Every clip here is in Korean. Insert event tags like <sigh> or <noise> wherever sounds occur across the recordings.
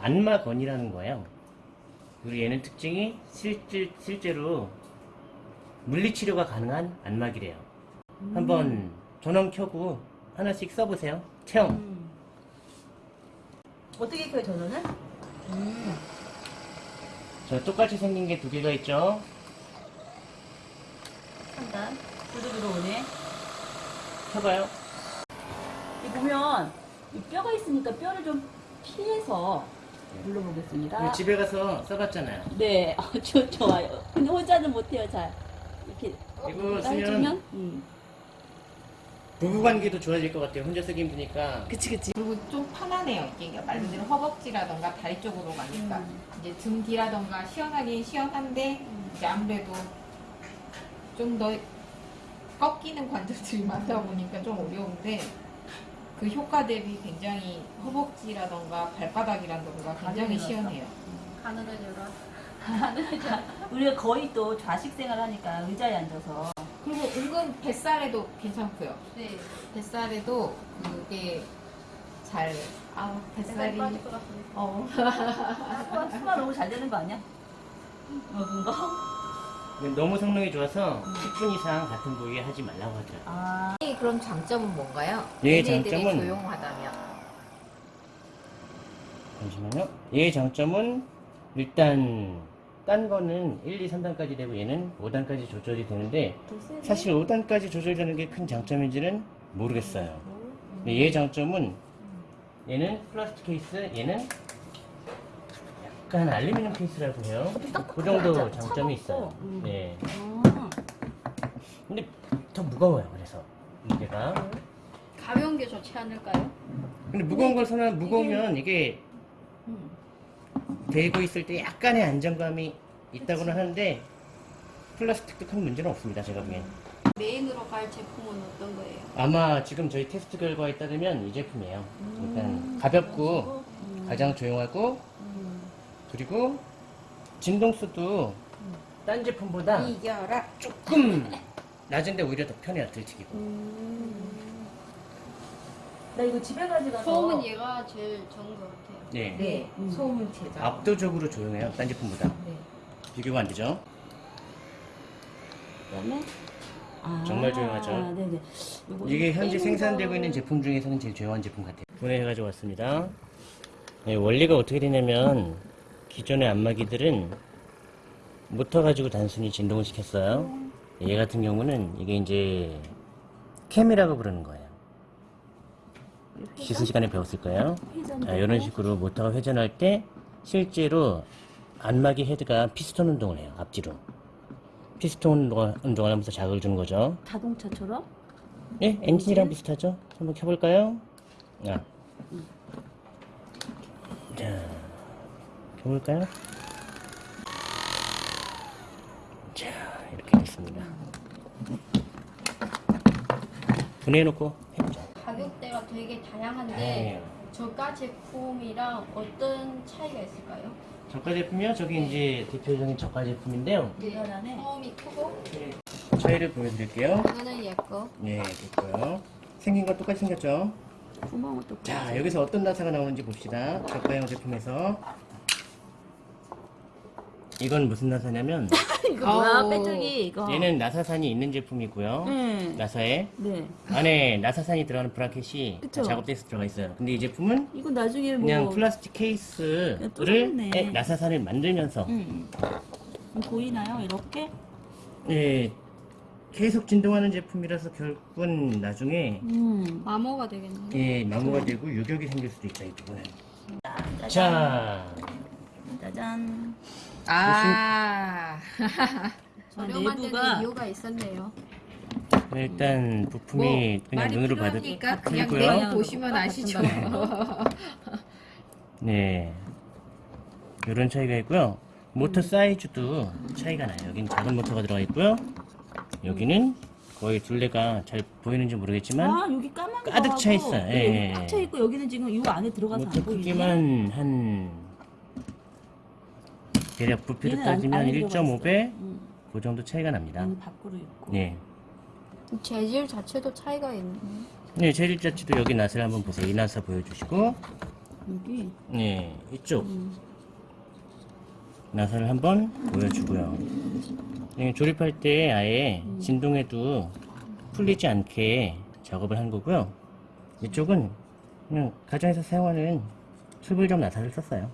안마건이라는 거예요. 그리고 얘는 특징이 실제, 실제로 물리치료가 가능한 안마기래요. 한번 전원 켜고 하나씩 써보세요. 체험. 음. 어떻게 켜요 전원은? 음. 저 똑같이 생긴 게 두 개가 있죠. 3단 불도 들어오네 켜봐요. 이 보면 이 뼈가 있으니까 뼈를 좀 피해서 눌러보겠습니다 네, 집에 가서 써봤잖아요. 네, 아, 저, 좋아요 근데 혼자는 못해요 잘 이렇게 이거 쓰면 음. 부부 관계도 좋아질 것 같아요. 혼자 쓰기 힘드니까. 그치 그치 그리고 좀 편하네요. 이게 말 그대로 허벅지라던가 다리 쪽으로 가니까 음. 이제 등 뒤라던가 시원하긴 시원한데 이제 아무래도 좀 더 꺾이는 관절들이 많다 보니까 좀 어려운데 그 효과 대비 굉장히 허벅지라던가 발바닥이라던가 굉장히. 시원해요. 가늘어져라. <laughs> 우리가 거의 또 좌식 생활하니까 의자에 앉아서 그리고 은근 뱃살에도 괜찮고요. 네. 뱃살에도 그게 잘, 아, 뱃살이 뱃살이. 빠질 것 같습니다. 어. <laughs> 수만 수만 너무 잘 되는 거 아니야? 먹은 거? 너무 성능이 좋아서 10분 이상 같은 부위에 하지 말라고 하더라고요. 아 그럼 장점은 뭔가요? 예, 얘네들이 장점은- 조용하다면. 잠시만요. 얘의 장점은 일단 딴 거는 1, 2, 3단까지 되고 얘는 5단까지 조절이 되는데 사실 5단까지 조절되는 게 큰 장점인지는 모르겠어요. 근데 얘의 장점은 얘는 플라스틱 케이스, 얘는 약간 알루미늄 케이스라고 해요. 그 정도? 장점이. 있어요. 음. 네. 아, 근데 더 무거워요. 그래서 무게가. 가벼운 게 좋지 않을까요? 근데 무거운 걸 선호하면 무거우면 이게 음. 대고 있을 때 약간의 안정감이 있다고는 하는데 플라스틱도 큰 문제는 없습니다. 제가 보기엔. 메인으로 갈 제품은 어떤 거예요? 아마 지금 저희 테스트 결과에 따르면 이 제품이에요. 음. 일단 가볍고 음. 가장 조용하고 음. 그리고 진동수도 딴 제품보다 이겨라. 조금 낮은데 오히려 더 편해요. 들치기고. 나 이거 집에 가져가서 소음은 얘가 제일 좋은 것 같아요. 네. 네, 음. 소음은 제작. 압도적으로 조용해요. 딴 제품보다. 네. 비교가 안 되죠? 그다음에 아, 정말 조용하죠? 요거 이게 현재 생산되고 거- 있는 제품 중에서는 제일 조용한 제품 같아요. 분해해 가지고 왔습니다. 네, 원리가 어떻게 되냐면 기존의 안마기들은 모터 가지고 단순히 진동을 시켰어요. 얘 같은 경우는 이게 이제 캠이라고 부르는 거예요. 기술 시간에 배웠을 거예요. 자, 이런 식으로 모터가 회전할 때 실제로 안마기 헤드가 피스톤 운동을 해요. 앞뒤로. 피스톤 운동을, 하면서 자극을 주는 거죠. 자동차처럼 예, 엔진이랑 비슷하죠? 한번 켜볼까요? 아. 자, 켜볼까요? 자, 이렇게 됐습니다. 분해해놓고 해보죠. 가격대가 되게 다양한데 네. 저가 제품이랑 어떤 차이가 있을까요? 저가 제품이요? 저기 이제 대표적인 저가 제품인데요. 대단하네. 소음이 크고 차이를 보여드릴게요. 이거는 얘거 네, 됐고요. 생긴 건 똑같이 생겼죠? 구멍은 또 자, 여기서 어떤 나사가 나오는지 봅시다. 저가형 제품에서. 이건 무슨 나사냐면, <laughs> 이거 뭐야 아우. 빼뜨기 이거. 얘는 나사산이 있는 제품이고요. 네. 나사에. 네. 안에 나사산이 들어가는 브라켓이 그쵸. 작업돼서 들어가 있어요. 근데 이 제품은 이거 나중에 뭐. 그냥 플라스틱 케이스를. 에, 나사산을 만들면서 음. 보이나요? 이렇게? 예, 계속 진동하는 제품이라서 결국은 나중에 음. 마모가 되겠네요. 예, 마모가 되고 유격이 생길 수도 있다 이 부분은. 짜잔. 자, 짜잔. 아. <laughs> 저렴한 데는 내부가 이유가 있었네요. 일단 부품이 그냥 말이 눈으로 봐도 필요하니까 그냥. 내용 보시면 아시죠. <laughs> 네. 이런 차이가 있고요. 모터 사이즈도 차이가 나요. 여기는 작은 모터가 들어가 있고요. 여기는 거의 둘레가 잘 보이는지 모르겠지만 아 여기 까만 거 가득 차 있어요. 예, 예, 예. 꽉차 있고 여기는 지금 이 안에 들어가서 모터 안 보이네. 크기만 한 대략 부피로 얘는 안- 따지면 안에 들어가 1.5배 음. 그 정도 차이가 납니다. 얘는 밖으로 있고. 네. 재질 자체도 차이가 있네. 네, 재질 자체도 여기 나사를 한번 보세요. 이 나사 보여주시고 여기. 네, 이쪽 음. 나사를 한번 보여주고요. 예, 조립할 때 아예 진동에도 풀리지 않게 작업을 한 거고요. 이쪽은 그냥 가정에서 사용하는 출불점 나사를 썼어요.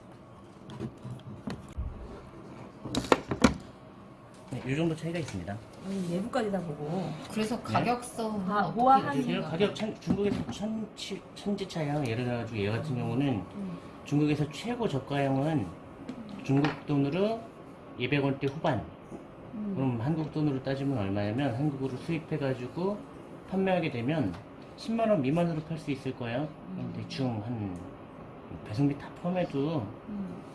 이 정도 차이가 있습니다. 아니, 내부까지 다 보고. 그래서 가격성은 아, 어떻게 우아한 되세요? 지금 가격 천, 중국에서 천, 치- 천지 차량 예를 들어가지고 얘 같은 경우는 중국에서 최고 저가형은 중국 돈으로 200원대 후반 그럼 한국 돈으로 따지면 얼마냐면 한국으로 수입해가지고 판매하게 되면 10만원 미만으로 팔 수 있을 거예요 그럼 대충 한 배송비 다 포함해도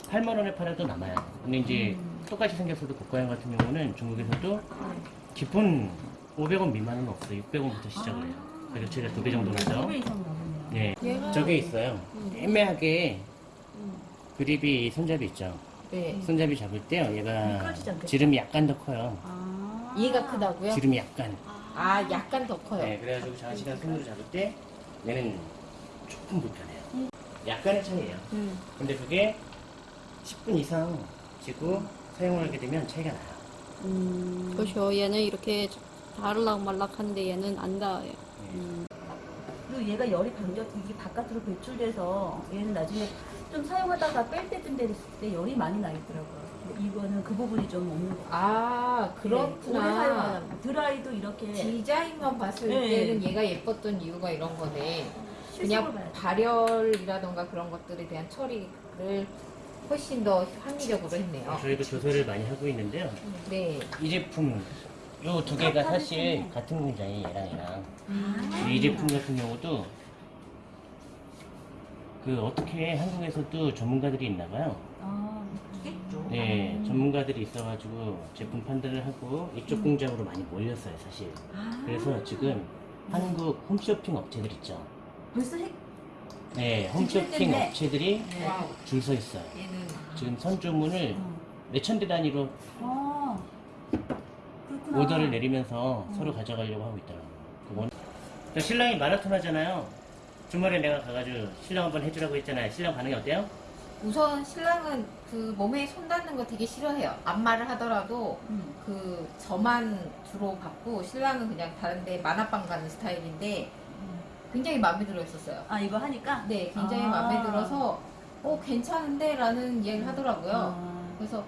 8만 원에 팔아도 남아요 근데 이제 똑같이 생겼어도 고가형 같은 경우는 중국에서도 기본 500원 미만은 없어요 600원부터 시작을 해요 가격 차이가 두 배 정도 나죠 2배. 네, 저게 있어요. 애매하게 그립이 손잡이 있죠. 네. 손잡이 잡을 때요, 얘가? 지름이 약간 더 커요. 아. 얘가 크다고요? 지름이 약간. 아 약간 더 커요. 네, 그래가지고 장시간 손으로 잡을 때 얘는 조금 불편해요. 약간의 차이예요. 음. 근데 그게 10분 이상 지고 사용을 하게 되면 차이가 나요. 음. 그렇죠. 얘는 이렇게 다르락 말락한데 얘는 안 닿아요. 네. 그리고 얘가 열이 반겨 이게 바깥으로 배출돼서 얘는 나중에 좀 사용하다가 뺄 때쯤 됐을 때 열이 많이 나 있더라고요. 이거는 그 부분이 좀 없는 것 같아요. 아 네, 그렇구나. 사용하다 드라이도 이렇게 디자인만 봤을 네. 때는 얘가 예뻤던 이유가 이런 거네. 그냥. 발열이라던가 그런 것들에 대한 처리를 훨씬 더 합리적으로 했네요. 저희도 조사를 많이 하고 있는데요. 네. 이 제품, 요 두 개가 사실 같은 공장이 얘랑 얘랑. 이 제품 같은 경우도 그 어떻게 한국에서도 전문가들이 있나 봐요. 아, 있겠죠. 네, 전문가들이 있어가지고 제품 판단을 하고 이쪽 공장으로 많이 몰렸어요, 사실. 아, 그래서 지금 한국 홈쇼핑 업체들 있죠. 벌써 핵 네, 홈쇼핑. 업체들이 네. 줄 서 있어요. 얘는 지금 선주문을 어. 몇천 대 단위로 아, 그렇구나. 오더를 내리면서 서로 가져가려고 하고 있더라고요. 그건 저 신랑이 마라톤 하잖아요. 주말에 내가 가가지고 신랑 한번 해주라고 했잖아요. 신랑 반응이 어때요? 우선 신랑은 그 몸에 손 닿는 거 되게 싫어해요. 안마를 하더라도 음. 그 저만 주로 받고 신랑은 그냥 다른데 만화방 가는 스타일인데 굉장히 마음에 들어 했었어요. 아 이거 하니까? 네, 굉장히 아. 마음에 들어서 어 괜찮은데 라는 이야기를 하더라고요. 아, 그래서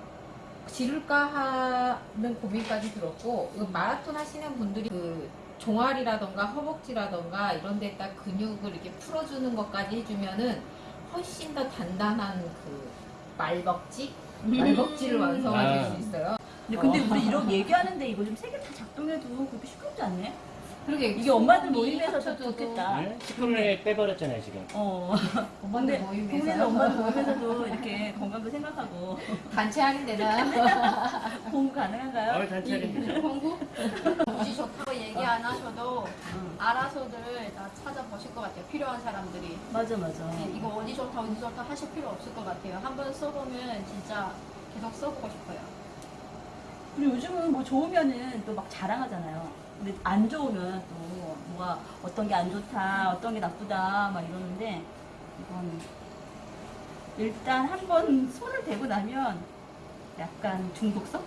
지를까 하는 고민까지 들었고 이거 마라톤 하시는 분들이 그 종아리라던가 허벅지라던가 이런 데다 근육을 이렇게 풀어주는 것까지 해주면은 훨씬 더 단단한 그 말벅지? 말벅지를 완성하실 아. 수 있어요. 근데, 근데 우리 이렇게 얘기하는데 이거 좀 세 개 다 작동해도 그렇게 시끄럽지 않네? 그러게 이게 엄마들 모임에서 합쳐져도 좋겠다. 네? 스크롤에 빼버렸잖아요, 지금. 어. <laughs> 엄마들 모임에서 엄마들 모임에서도 이렇게 건강도 생각하고 단체 하는 데나 공부 가능한가요? 어, 단체는 공부? 굳이 좋다고 얘기 안 하셔도 알아서들 다 찾아보실 것 같아요. 필요한 사람들이. 맞아 맞아. 네, 이거 어디 좋다 어디 좋다 하실 필요 없을 것 같아요. 한번 써보면 진짜 계속 써보고 싶어요. 그리고 요즘은 뭐 좋으면은 또 막 자랑하잖아요. 근데 안 좋으면 또 뭐가 어떤 게 안 좋다, 어떤 게 나쁘다 막 이러는데 이건 일단 한번 손을 대고 나면 약간 중독성?